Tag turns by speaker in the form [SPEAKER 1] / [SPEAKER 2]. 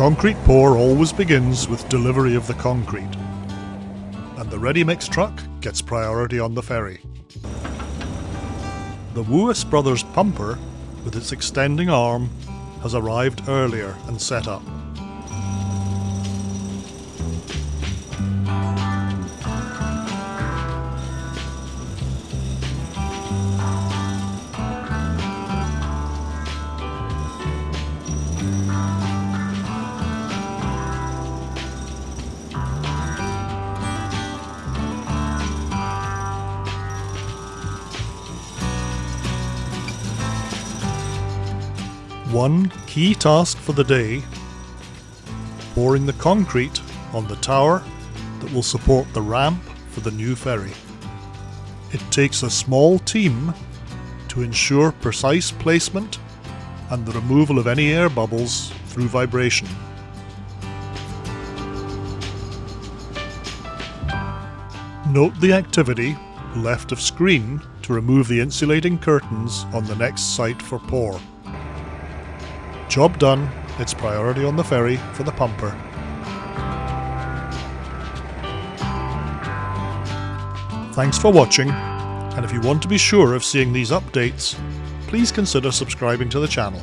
[SPEAKER 1] concrete pour always begins with delivery of the concrete, and the ready mix truck gets priority on the ferry. The Woois Brothers pumper, with its extending arm, has arrived earlier and set up. One key task for the day pouring the concrete on the tower that will support the ramp for the new ferry. It takes a small team to ensure precise placement and the removal of any air bubbles through vibration. Note the activity left of screen to remove the insulating curtains on the next site for pour. Job done, it's priority on the ferry for the pumper. Thanks for watching, and if you want to be sure of seeing these updates, please consider subscribing to the channel.